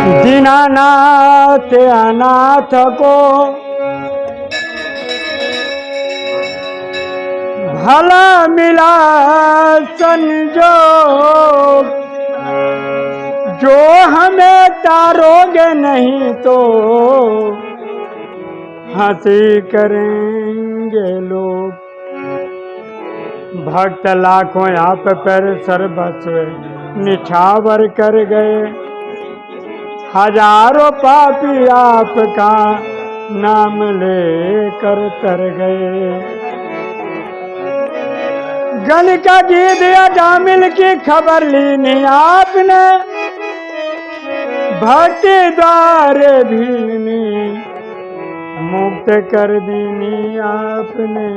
दीनानाथ अनाथ को भला मिला संजोग। जो हमें तारोगे नहीं तो हँसी करेंगे लोग। भक्त लाखों आप पर सर्वस्व निछावर कर गए। हज़ारों पापी आपका नाम लेकर तर गए। गण का गीत या जामिल की खबर ली नहीं आपने, भक्ति द्वारे भीनी, मुक्त कर दीनी आपने।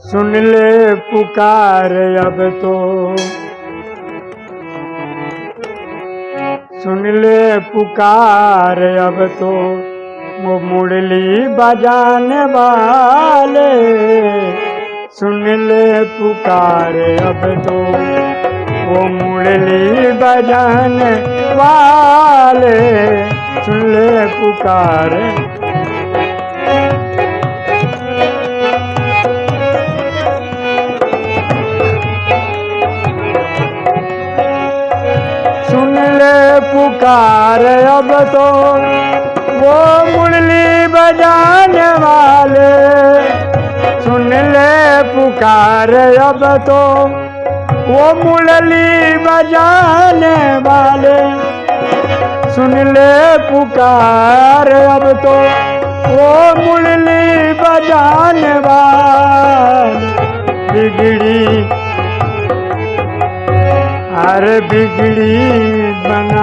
सुन ले पुकार अब तो। सुन ले पुकार अब तो। वो मुरली बजाने वाले। सुन ले पुकार अब तो। वो मुरली बजाने वाले। सुन ले पुकार। पुकार अब तो वो मुरली बजाने वाले। सुन ले पुकार, अब तो वो मुरली बजाने वाले। सुन ले पुकार, अब तो वो मुरली बजाने वाले। बिगड़ी, अरे बिगड़ी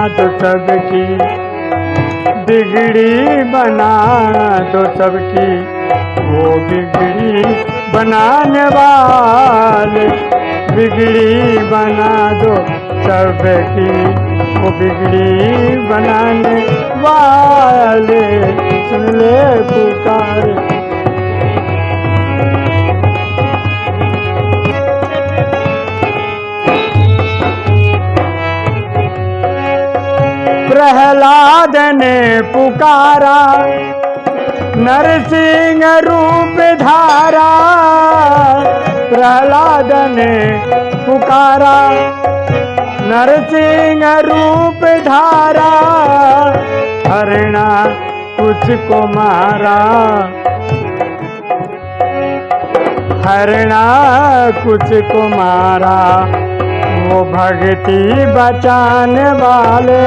दो सबकी। बिगड़ी बना दो सबकी। वो बिगड़ी बनाने वाले। बिगड़ी बना दो सबकी। वो बिगड़ी बनाने वाले। सुन ले पुकार। प्रहलाद ने पुकारा, नरसिंह रूप धारा प्रहलाद ने पुकारा, नरसिंह रूप धारा, हरणा कुछ को मारा। हरिणा कुछ को मारा। वो भक्ति बचाने वाले।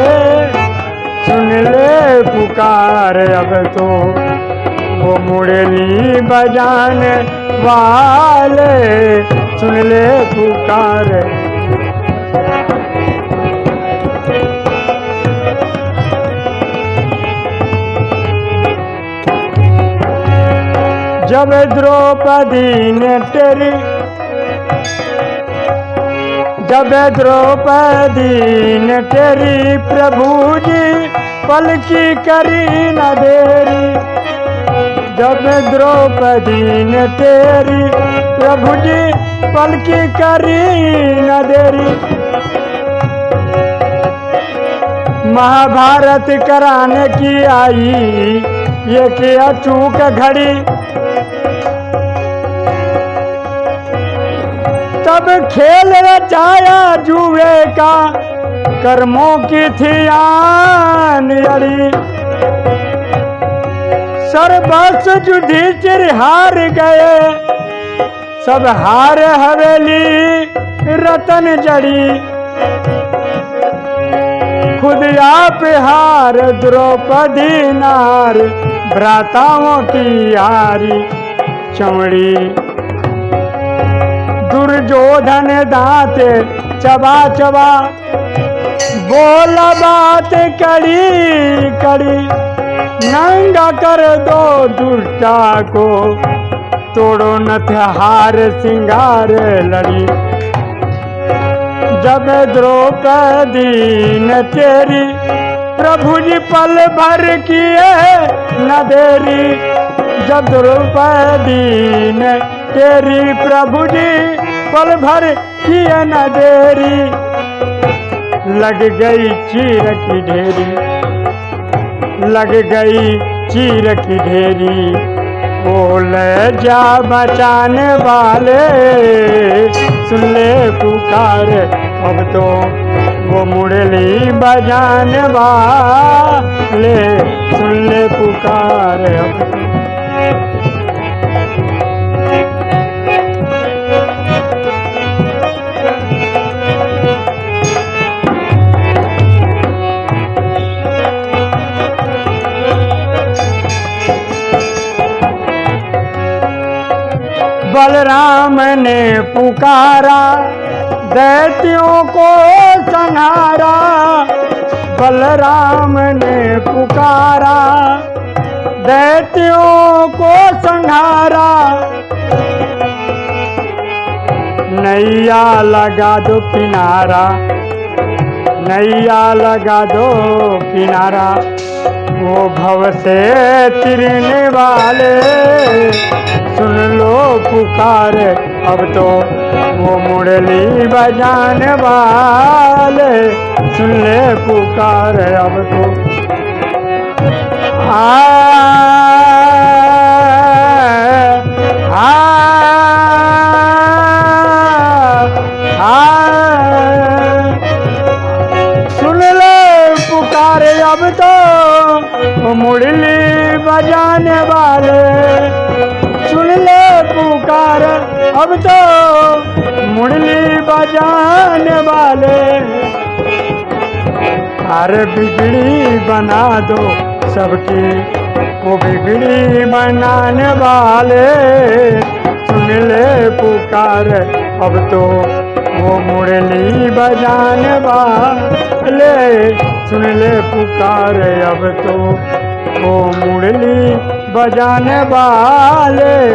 सुन ले पुकार अब तो वो मुरली बजाने वाले। सुन ले पुकार। जब द्रौपदी ने तेरी जब द्रौपदी ने तेरी प्रभु जी पलकी करी न देरी। जब द्रौपदी ने तेरी प्रभु जी पलकी करी न देरी। महाभारत कराने की आई, ये किया चूक घड़ी। तब खेल रचाया जुए का, कर्मों की थी आन अड़ी। सर्वस्व युधिष्ठिर हार गए, सब हार हवेली रतन जड़ी। खुद आप हार द्रौपदी नार, भ्राताओं की हारी चमड़ी। दुर्योधन दांत, चबा चबा। बोला बात कड़ी कड़ी नंगा कर दो दुष्टा को। तोड़ो नथ हार सिंगार लड़ी। जब द्रौपदी न तेरी प्रभु जी पल भर किए न देरी। जब द्रौपदी ने तेरी प्रभु जी पल भर किए न देरी। लग गई चीर की ढेरी। लग गई चीर की ढेरी। बोल, जा बचाने वाले, सुन ले पुकार। अब तो वो मुरली बजाने वाले। सुन ले पुकार, अब तो बलराम ने पुकारा, दैत्यों को संहारा। बलराम ने पुकारा, दैत्यों को संहारा। नैया लगा दो किनारा, नैया लगा दो किनारा। वो भव से तिरने वाले, सुन पुकार। अब तो वो मुरली बजाने वाले सुन ले पुकार। अब तो आ, आ, आ, सुन ले पुकारे। अब तो मुरली बजाने वाले पुकार अब तो मुरली बजाने वाले। अरे बिगड़ी बना दो सबकी। वो बिगड़ी बनाने वाले। सुन ले पुकार। अब तो वो मुरली बजाने वाले। सुन ले पुकार। अब तो वो मुरली बजाने वाले।